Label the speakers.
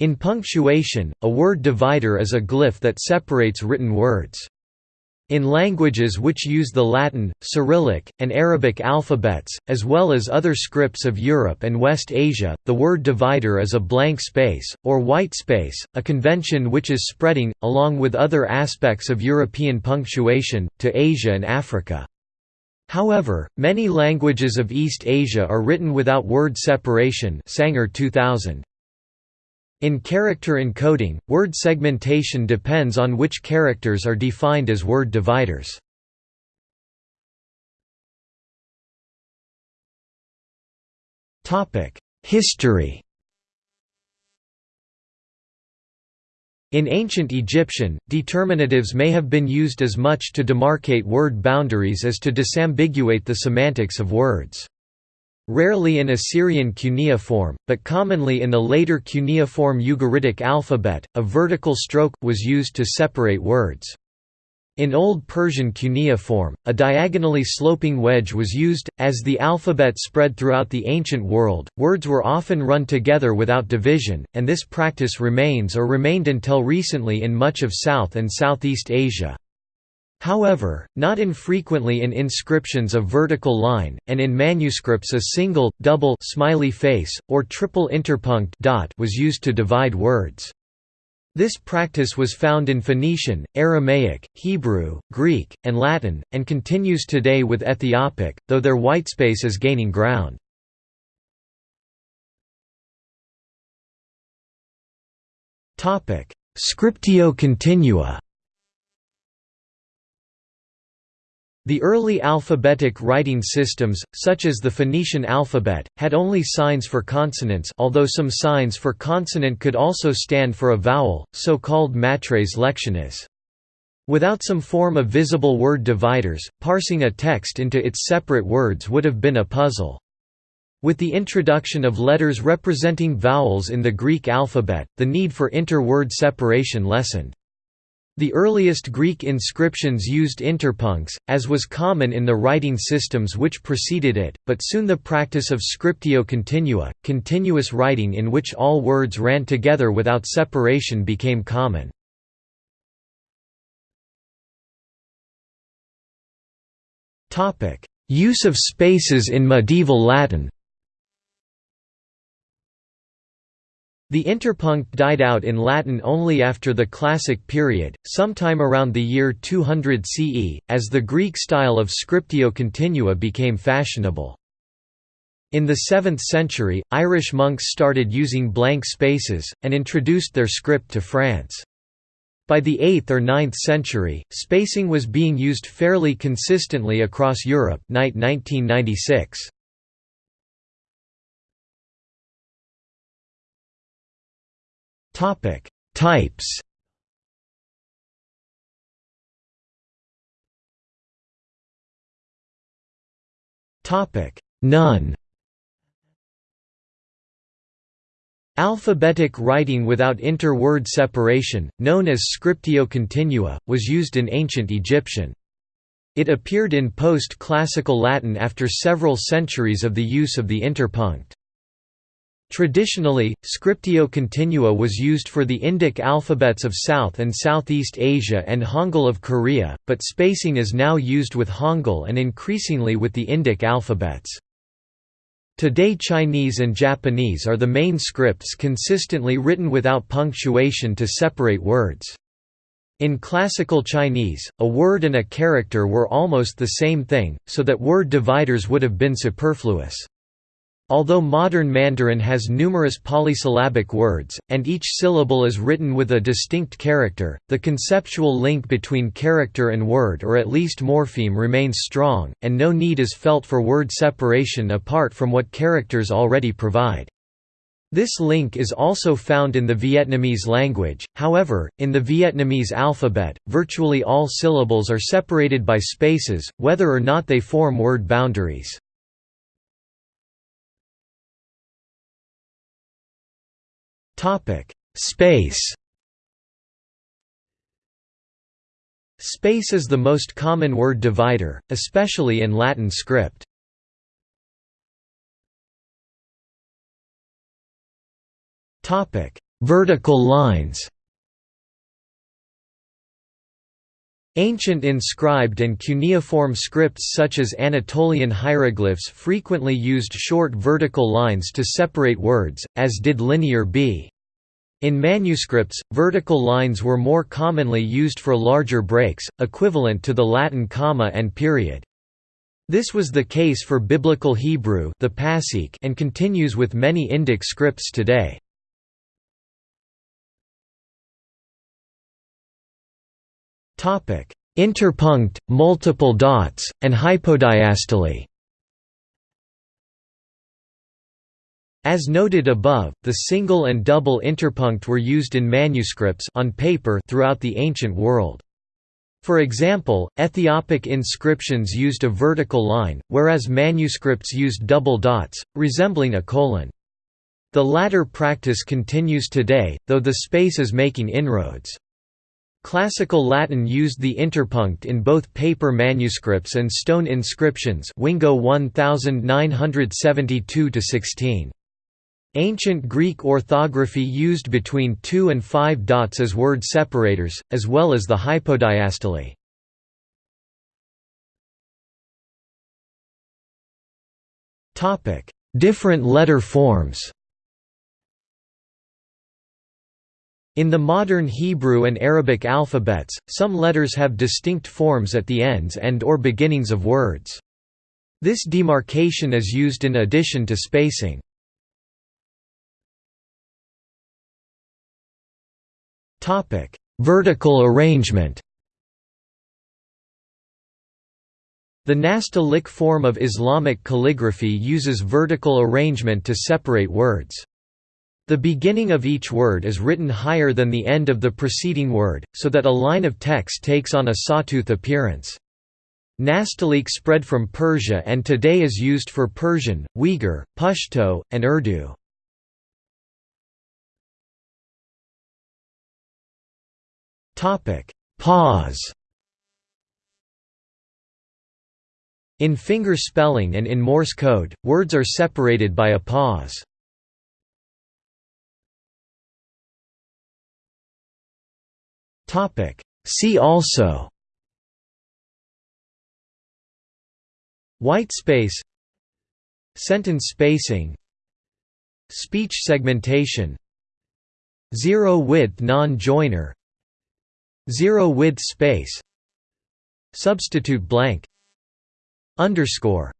Speaker 1: In punctuation, a word divider is a glyph that separates written words. In languages which use the Latin, Cyrillic, and Arabic alphabets, as well as other scripts of Europe and West Asia, the word divider is a blank space, or white space, a convention which is spreading, along with other aspects of European punctuation, to Asia and Africa. However, many languages of East Asia are written without word separation Saenger 2000. In character encoding, word segmentation depends on which characters are defined as word dividers. History In ancient Egyptian, determinatives may have been used as much to demarcate word boundaries as to disambiguate the semantics of words. Rarely in Assyrian cuneiform, but commonly in the later cuneiform Ugaritic alphabet, a vertical stroke, was used to separate words. In Old Persian cuneiform, a diagonally sloping wedge was used. As the alphabet spread throughout the ancient world, words were often run together without division, and this practice remains or remained until recently in much of South and Southeast Asia. However, not infrequently in inscriptions a vertical line, and in manuscripts a single, double smiley face, or triple interpunct dot was used to divide words. This practice was found in Phoenician, Aramaic, Hebrew, Greek, and Latin, and continues today with Ethiopic, though their whitespace is gaining ground. Scriptio continua The early alphabetic writing systems, such as the Phoenician alphabet, had only signs for consonants although some signs for consonant could also stand for a vowel, so-called matres lectionis. Without some form of visible word dividers, parsing a text into its separate words would have been a puzzle. With the introduction of letters representing vowels in the Greek alphabet, the need for inter-word separation lessened. The earliest Greek inscriptions used interpuncts, as was common in the writing systems which preceded it, but soon the practice of scriptio continua, continuous writing in which all words ran together without separation became common. Use of spaces in medieval Latin The interpunct died out in Latin only after the Classic period, sometime around the year 200 CE, as the Greek style of scriptio continua became fashionable. In the 7th century, Irish monks started using blank spaces, and introduced their script to France. By the 8th or 9th century, spacing was being used fairly consistently across Europe Knight 1996. Topic: Types. Topic: None. Alphabetic writing without inter-word separation, known as scriptio continua, was used in ancient Egyptian. It appeared in post-classical Latin after several centuries of the use of the interpunct. Traditionally, scriptio continua was used for the Indic alphabets of South and Southeast Asia and Hangul of Korea, but spacing is now used with Hangul and increasingly with the Indic alphabets. Today Chinese and Japanese are the main scripts consistently written without punctuation to separate words. In classical Chinese, a word and a character were almost the same thing, so that word dividers would have been superfluous. Although modern Mandarin has numerous polysyllabic words, and each syllable is written with a distinct character, the conceptual link between character and word or at least morpheme remains strong, and no need is felt for word separation apart from what characters already provide. This link is also found in the Vietnamese language, however, in the Vietnamese alphabet, virtually all syllables are separated by spaces, whether or not they form word boundaries. Topic: Space. Space is the most common word divider, especially in Latin script. Topic: vertical lines Ancient inscribed and cuneiform scripts such as Anatolian hieroglyphs frequently used short vertical lines to separate words, as did Linear B. In manuscripts, vertical lines were more commonly used for larger breaks, equivalent to the Latin comma and period. This was the case for Biblical Hebrew the Pasik and continues with many Indic scripts today. Interpunct, multiple dots, and hypodiastole As noted above, the single and double interpunct were used in manuscripts on paper throughout the ancient world. For example, Ethiopic inscriptions used a vertical line, whereas manuscripts used double dots, resembling a colon. The latter practice continues today, though the space is making inroads. Classical Latin used the interpunct in both paper manuscripts and stone inscriptions Wingo 1972 16. Ancient Greek orthography used between two and five dots as word separators, as well as the hypodiastole. Different letter forms In the modern Hebrew and Arabic alphabets, some letters have distinct forms at the ends and or beginnings of words. This demarcation is used in addition to spacing. Vertical arrangement The Nastaliq form of Islamic calligraphy uses vertical arrangement to separate words. The beginning of each word is written higher than the end of the preceding word, so that a line of text takes on a sawtooth appearance. Nastaliq spread from Persia and today is used for Persian, Uyghur, Pashto, and Urdu. Pause In finger spelling and in Morse code, words are separated by a pause. See also White space Sentence spacing Speech segmentation Zero-width non-joiner Zero-width space Substitute blank Underscore